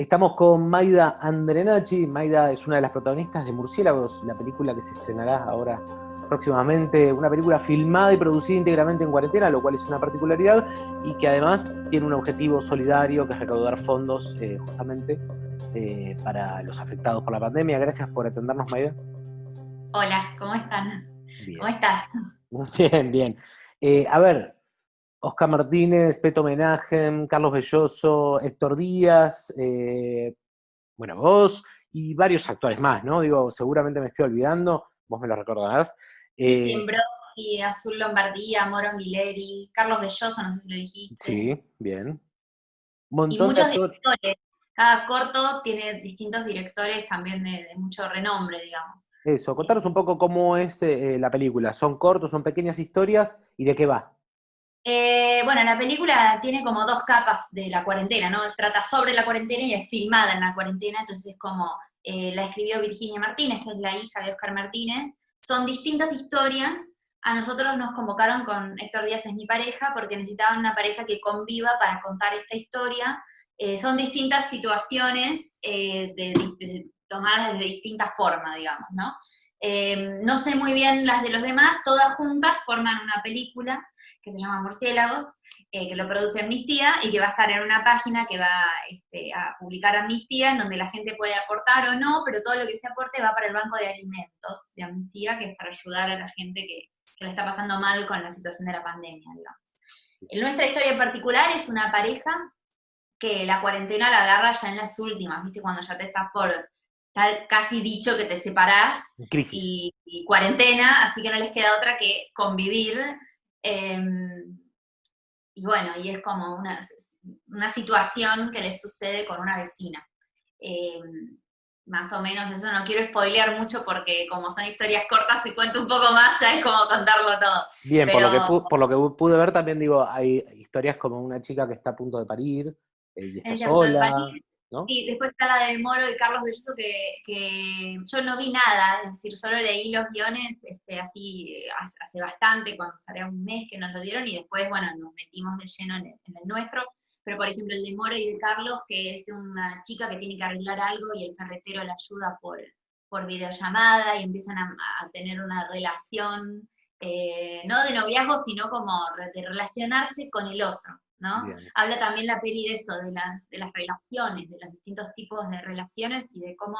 Estamos con Maida Andrenachi. Maida es una de las protagonistas de Murciélagos, la película que se estrenará ahora próximamente. Una película filmada y producida íntegramente en cuarentena, lo cual es una particularidad y que además tiene un objetivo solidario que es recaudar fondos eh, justamente eh, para los afectados por la pandemia. Gracias por atendernos, Maida. Hola, ¿cómo están? ¿Cómo estás? Bien, bien. Eh, a ver, Oscar Martínez, Peto Menajem, Carlos Belloso, Héctor Díaz, eh, bueno, vos y varios actores más, ¿no? Digo, seguramente me estoy olvidando, vos me lo recordarás. Eh, y Azul Lombardía, Moro Mileri, Carlos Belloso, no sé si lo dijiste. Sí, bien. y muchos directores. Cada corto tiene distintos directores también de, mucho renombre, digamos. Eso, contaros un poco cómo es eh, la película. ¿Son cortos, son pequeñas historias y de qué va? Eh, bueno, la película tiene como dos capas de la cuarentena, ¿no? Trata sobre la cuarentena y es filmada en la cuarentena, entonces es como eh, la escribió Virginia Martínez, que es la hija de Oscar Martínez. Son distintas historias. A nosotros nos convocaron con Héctor Díaz, es mi pareja, porque necesitaban una pareja que conviva para contar esta historia. Eh, son distintas situaciones tomadas de distinta forma, digamos, ¿no? No sé muy bien las de los demás, todas juntas forman una película que se llama Murciélagos, eh, que lo produce Amnistía y que va a estar en una página que va este, a publicar Amnistía, en donde la gente puede aportar o no, pero todo lo que se aporte va para el Banco de Alimentos de Amnistía, que es para ayudar a la gente que, que la está pasando mal con la situación de la pandemia. En nuestra historia en particular es una pareja que la cuarentena la agarra ya en las últimas, ¿viste? Cuando ya te estás por, casi dicho que te separás y, y, cuarentena, así que no les queda otra que convivir Em, y bueno, y es como una, una, situación que le sucede con una vecina. Em, más o menos eso, no quiero spoilear mucho porque como son historias cortas, si cuento un poco más ya es como contarlo todo. Bien, por, lo que por lo que pude ver también digo, hay historias como una chica que está a punto de parir eh, y está sola. Y después está la de Moro y Carlos Belloso, que, yo no vi nada, es decir, solo leí los guiones este, así hace bastante, cuando salió un mes que nos lo dieron, y después, bueno, nos metimos de lleno en el, nuestro. Pero, por ejemplo, el de Moro y de Carlos, que es de una chica que tiene que arreglar algo y el ferretero la ayuda por, por videollamada y empiezan a, tener una relación, eh, no de noviazgo, sino como de relacionarse con el otro. Habla también la peli de eso, de las, de las relaciones, de los distintos tipos de relaciones y de cómo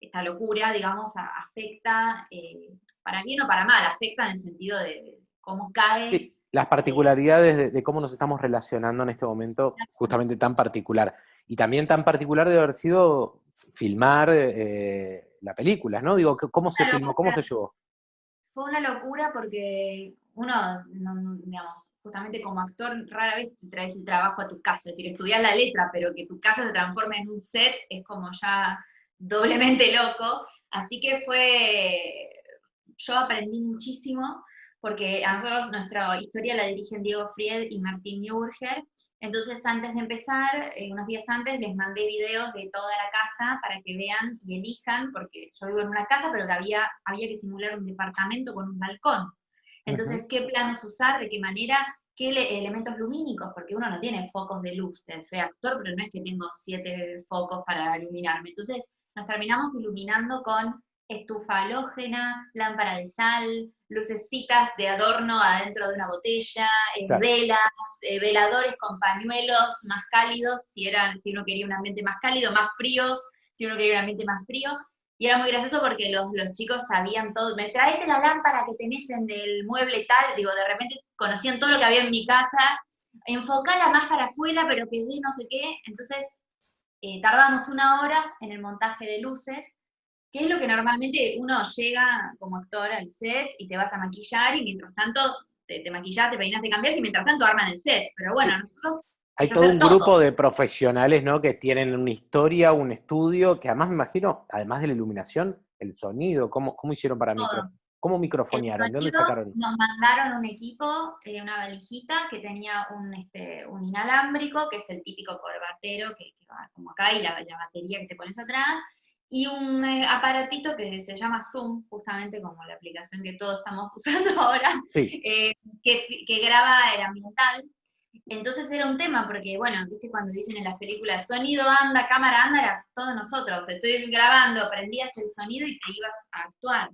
esta locura, digamos, afecta, eh, para bien o para mal, afecta en el sentido de, cómo cae. las particularidades de, cómo nos estamos relacionando en este momento, justamente tan particular. Y también tan particular de haber sido filmar eh, la película, ¿no? Digo, ¿cómo se filmó? ¿Cómo se llevó? Fue una locura porque uno, digamos, justamente como actor, rara vez te traes el trabajo a tu casa, es decir, estudias la letra, pero que tu casa se transforme en un set es como ya doblemente loco, así que fue, yo aprendí muchísimo, porque a nosotros nuestra historia la dirigen Diego Fried y Martín Nürger, entonces antes de empezar, eh, unos días antes, les mandé videos de toda la casa para que vean y elijan, porque yo vivo en una casa, pero había, había que simular un departamento con un balcón. Entonces, ¿qué planos usar? ¿De qué manera? ¿Qué elementos lumínicos? Porque uno no tiene focos de luz. Soy actor, pero no es que tengo siete focos para iluminarme. Entonces, nos terminamos iluminando con estufa halógena, lámpara de sal, lucecitas de adorno adentro de una botella, eh, velas, eh, veladores con pañuelos más cálidos, si, eran, si uno quería un ambiente más cálido, más fríos, si uno quería un ambiente más frío, y era muy gracioso porque los, chicos sabían todo. Me traete la lámpara que tenés en el mueble tal. Digo, de repente conocían todo lo que había en mi casa. Enfocala más para afuera, pero que de no sé qué. Entonces, eh, tardamos una hora en el montaje de luces, que es lo que normalmente uno llega como actor al set y te vas a maquillar y mientras tanto te, te maquillas, te peinas, te cambias y mientras tanto arman el set. Pero bueno, nosotros hay todo un grupo de profesionales, ¿no? Que tienen una historia, un estudio, que además me imagino, además de la iluminación, el sonido, ¿cómo, cómo hicieron para micro, ¿Cómo microfonearon? ¿De dónde sacaron? Nos mandaron un equipo, eh, una valijita que tenía un, este, un inalámbrico, que es el típico corbatero que, va como acá, y la, batería que te pones atrás, y un eh, aparatito que se llama Zoom, justamente como la aplicación que todos estamos usando ahora, eh, que, que graba el ambiental, Entonces era un tema, porque bueno, viste cuando dicen en las películas, sonido anda, cámara anda, era todos nosotros, estoy grabando, prendías el sonido y te ibas a actuar.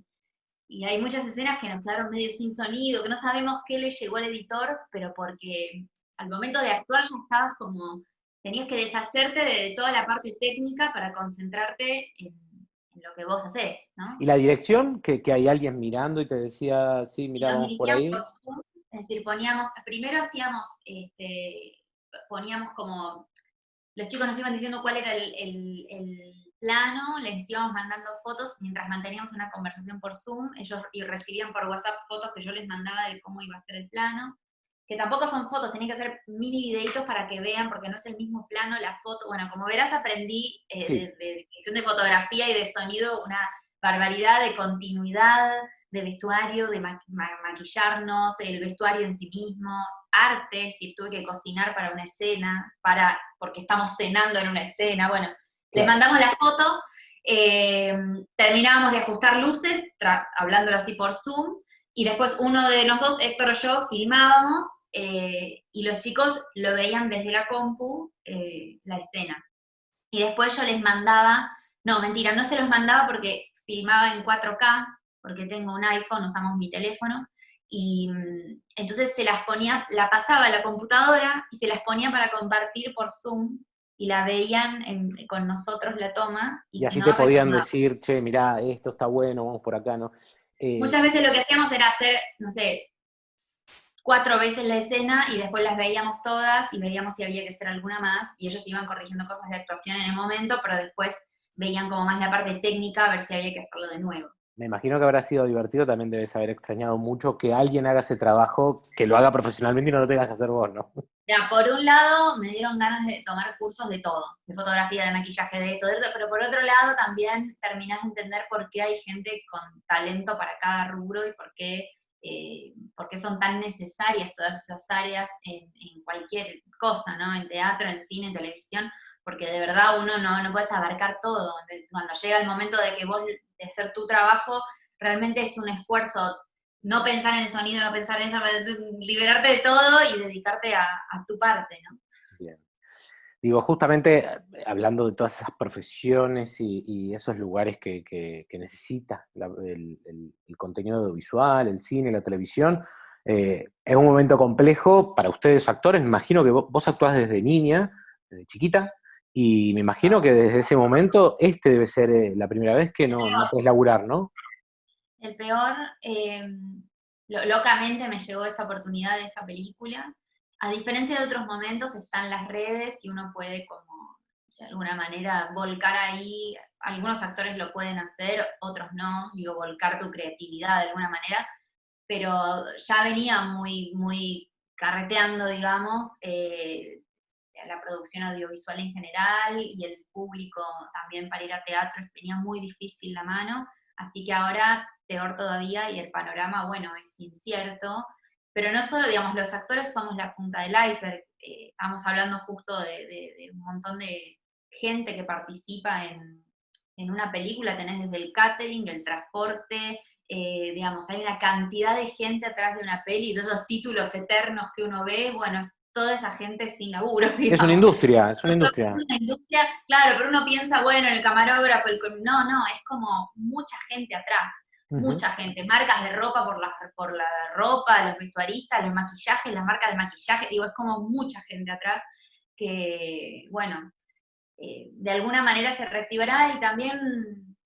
Y hay muchas escenas que nos quedaron medio sin sonido, que no sabemos qué le llegó al editor, pero porque al momento de actuar ya estabas como, tenías que deshacerte de toda la parte técnica para concentrarte en, lo que vos haces, ¿no? ¿Y la dirección? Que, hay alguien mirando y te decía, sí, miramos por ahí. Es decir, poníamos, primero hacíamos, este, poníamos como, los chicos nos iban diciendo cuál era el, plano, les íbamos mandando fotos mientras manteníamos una conversación por Zoom, ellos y recibían por WhatsApp fotos que yo les mandaba de cómo iba a ser el plano que tampoco son fotos, tenés que hacer mini videitos para que vean, porque no es el mismo plano la foto. Bueno, como verás, aprendí eh, de, de, fotografía y de sonido una barbaridad de continuidad, de vestuario, de maquillarnos, el vestuario en sí mismo, arte, si tuve que cocinar para una escena, para, porque estamos cenando en una escena, bueno, les mandamos la foto, eh, terminábamos de ajustar luces, hablándolo así por Zoom, y después uno de los dos, Héctor o yo, filmábamos eh, y los chicos lo veían desde la compu, eh, la escena. Y después yo les mandaba, no, mentira, no se los mandaba porque filmaba en 4K, porque tengo un iPhone, usamos mi teléfono, y mm, entonces se las ponía, la pasaba a la computadora y se las ponía para compartir por Zoom y la veían con nosotros la toma. Y, así te podían decir, che, mirá, esto está bueno, vamos por acá, ¿no? Eh, Muchas veces lo que hacíamos era hacer, no sé, cuatro veces la escena y después las veíamos todas y veíamos si había que hacer alguna más y ellos iban corrigiendo cosas de actuación en el momento, pero después veían como más la parte técnica a ver si había que hacerlo de nuevo. Me imagino que habrá sido divertido, también debes haber extrañado mucho que alguien haga ese trabajo, que lo haga profesionalmente y no lo tengas que hacer vos, ¿no? Ya, por un lado me dieron ganas de tomar cursos de todo, de fotografía, de maquillaje, de esto, de esto, pero por otro lado también terminás de entender por qué hay gente con talento para cada rubro y por qué, eh, son tan necesarias todas esas áreas en, en, cualquier cosa, ¿no? En teatro, en cine, en televisión, porque de verdad uno no, no puedes abarcar todo. Cuando llega el momento de que vos de hacer tu trabajo, realmente es un esfuerzo no pensar en el sonido, no pensar en eso, liberarte de todo y dedicarte a, tu parte, ¿no? Bien. Digo, justamente hablando de todas esas profesiones y, esos lugares que, necesita el, contenido audiovisual, el cine, la televisión, eh, es un momento complejo para ustedes actores. Imagino que vos actuás desde niña, desde chiquita, y me imagino que desde ese momento este debe ser eh, la primera vez que no, puedes laburar, ¿no? El peor, em, locamente me llegó esta oportunidad de esta película. A diferencia de otros momentos, están las redes y uno puede como de alguna manera volcar ahí, algunos actores lo pueden hacer, otros no, digo, volcar tu creatividad de alguna manera, pero ya venía muy, muy carreteando, digamos, eh, la producción audiovisual en general y el público también para ir a teatro tenía muy difícil la mano, así que ahora peor todavía y el panorama, bueno, es incierto, pero no solo, digamos, los actores somos la punta del iceberg, eh, estamos hablando justo de, un montón de gente que participa en, una película, tenés desde el catering, el transporte, eh, digamos, hay una cantidad de gente atrás de una peli, de esos títulos eternos que uno ve, bueno, toda esa gente sin laburo. Es una industria, es una industria. Es una industria, claro, pero uno piensa, bueno, el camarógrafo, el... no, no, es como mucha gente atrás, mucha gente, marcas de ropa por la, por la ropa, los vestuaristas, los maquillajes, las marcas de maquillaje, digo, es como mucha gente atrás que, bueno, eh, de alguna manera se reactivará y también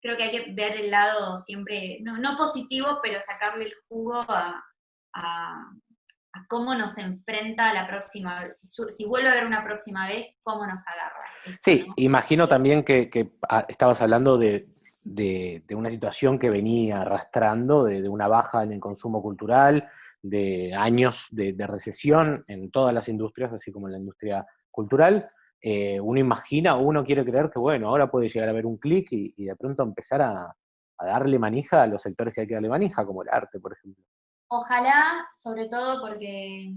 creo que hay que ver el lado siempre, no, positivo, pero sacarle el jugo a a cómo nos enfrenta la próxima vez. Si, vuelve a haber una próxima vez, cómo nos agarra. Sí, imagino también que, ah, estabas hablando de, una situación que venía arrastrando, de, una baja en el consumo cultural, de años de, recesión en todas las industrias, así como en la industria cultural. Eh, uno imagina, uno quiere creer que, bueno, ahora puede llegar a haber un clic y, de pronto empezar a, a darle manija a los sectores que hay que darle manija, como el arte, por ejemplo. Ojalá, sobre todo porque,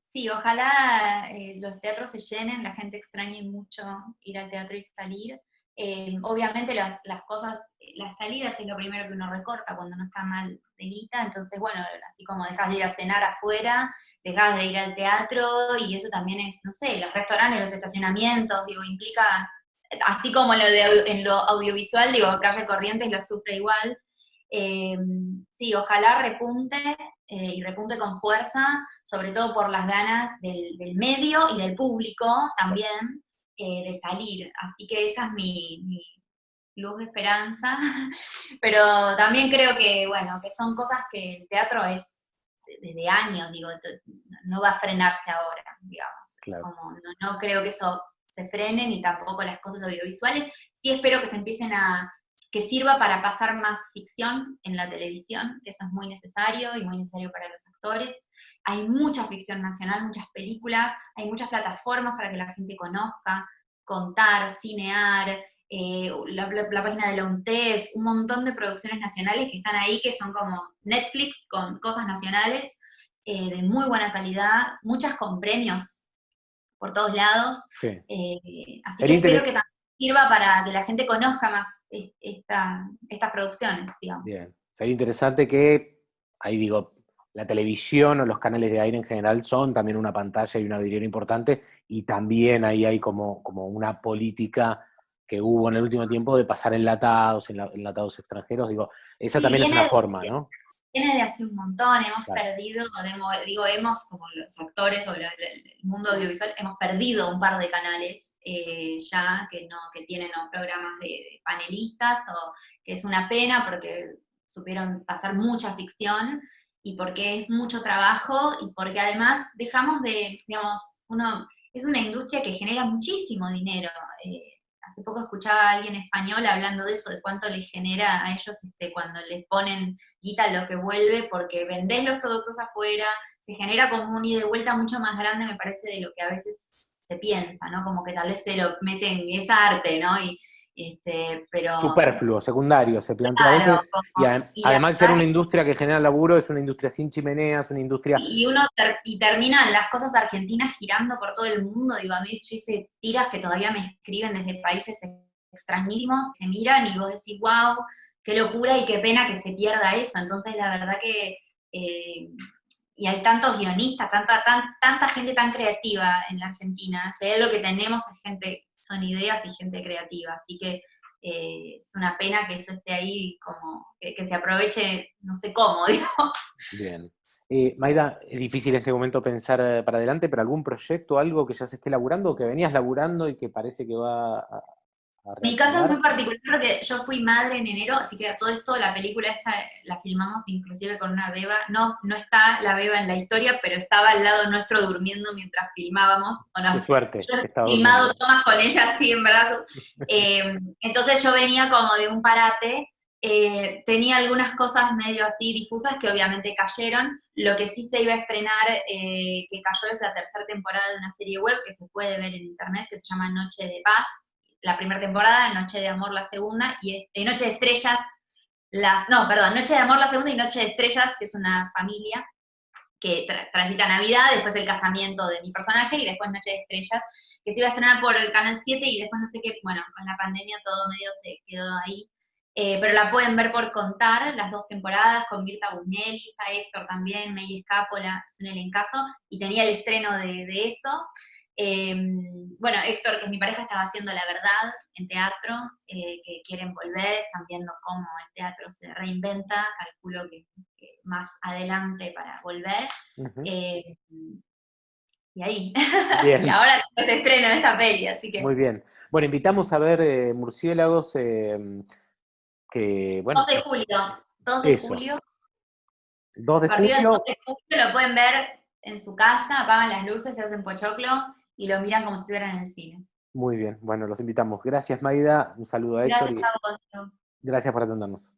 sí, ojalá eh, los teatros se llenen, la gente extrañe mucho ir al teatro y salir. Eh, obviamente las, las, cosas, las salidas es lo primero que uno recorta cuando no está mal de guita, entonces bueno, así como dejas de ir a cenar afuera, dejas de ir al teatro, y eso también es, no sé, los restaurantes, los estacionamientos, digo, implica, así como lo de, en lo audiovisual, digo, Calle Corrientes lo sufre igual, eh, sí, ojalá repunte eh, y repunte con fuerza, sobre todo por las ganas del, medio y del público también eh, de salir. Así que esa es mi, luz de esperanza, pero también creo que, bueno, que son cosas que el teatro es desde años, digo, no va a frenarse ahora, digamos. no, no creo que eso se frene, ni tampoco las cosas audiovisuales. Sí espero que se empiecen a, que sirva para pasar más ficción en la televisión, que eso es muy necesario y muy necesario para los actores. Hay mucha ficción nacional, muchas películas, hay muchas plataformas para que la gente conozca, contar, cinear, eh, la, página de la UNTEF, un montón de producciones nacionales que están ahí, que son como Netflix con cosas nacionales, eh, de muy buena calidad, muchas con premios por todos lados. Eh, así que espero que también sirva para que la gente conozca más estas producciones, digamos. Bien, sería interesante que, ahí digo, la televisión o los canales de aire en general son también una pantalla y una vidriera importante, y también ahí hay como, como una política que hubo en el último tiempo de pasar enlatados, enlatados extranjeros, digo, esa también es una forma, ¿no? Viene de hace un montón, hemos perdido, digo, hemos, como los actores o el mundo audiovisual, hemos perdido un par de canales eh, ya que no que tienen programas de, panelistas, o que es una pena porque supieron pasar mucha ficción, y porque es mucho trabajo, y porque además dejamos de, digamos, uno, es una industria que genera muchísimo dinero, eh, hace poco escuchaba a alguien español hablando de eso, de cuánto les genera a ellos este, cuando les ponen guita lo que vuelve, porque vendés los productos afuera, se genera como un ida y vuelta mucho más grande, me parece, de lo que a veces se piensa, ¿no? Como que tal vez se lo meten, es arte, ¿no? Y, este, pero... Superfluo, secundario, se plantea a veces. y, además de ser una industria que genera laburo, es una industria sin chimeneas, una industria... Y uno y terminan las cosas argentinas girando por todo el mundo. Digo, a mí yo hice tiras que todavía me escriben desde países extrañísimos, se miran y vos decís, wow, qué locura y qué pena que se pierda eso. Entonces, la verdad que... Eh, y hay tantos guionistas, tanta, tanta gente tan creativa en la Argentina. O lo que tenemos es gente son ideas y gente creativa, así que eh, es una pena que eso esté ahí, como que, se aproveche, no sé cómo, digo. Bien. Eh, Maida, es difícil en este momento pensar eh, para adelante, pero algún proyecto, algo que ya se esté laburando que venías laburando y que parece que va mi caso es muy particular porque yo fui madre en enero, así que todo esto la película esta la filmamos inclusive con una beba. No, no está la beba en la historia, pero estaba al lado nuestro durmiendo mientras filmábamos. Qué suerte. Yo filmado tomas con ella así en brazos. Eh, entonces yo venía como de un parate. Eh, tenía algunas cosas medio así difusas que obviamente cayeron. Lo que sí se iba a estrenar, eh, que cayó es la tercera temporada de una serie web que se puede ver en internet, que se llama Noche de Paz la primera temporada, Noche de Amor la segunda, y eh, Noche de Estrellas, las, no, perdón, Noche de Amor la segunda y Noche de Estrellas, que es una familia que transita Navidad, después el casamiento de mi personaje y después Noche de Estrellas, que se iba a estrenar por el Canal 7 y después no sé qué, bueno, con la pandemia todo medio se quedó ahí. Eh, pero la pueden ver por contar, las dos temporadas, con Mirta Bunelli, está Héctor también, May Escápola, es un elencazo, y tenía el estreno de, de eso. Em, bueno, Héctor, que es mi pareja, estaba haciendo La Verdad en teatro, eh, que quieren volver, están viendo cómo el teatro se reinventa, calculo que, más adelante para volver. Em, y ahí. y ahora se estrena esta peli, así que... Muy bien. Bueno, invitamos a ver eh, Murciélagos, em, que, bueno... 2 de julio, 2 de julio. 2 de julio. 2 de julio lo pueden ver en su casa, apagan las luces, se hacen pochoclo y lo miran como si estuvieran en el cine. Muy bien, bueno, los invitamos. Gracias, Maida. Un saludo a Héctor. Gracias, y... gracias por atendernos.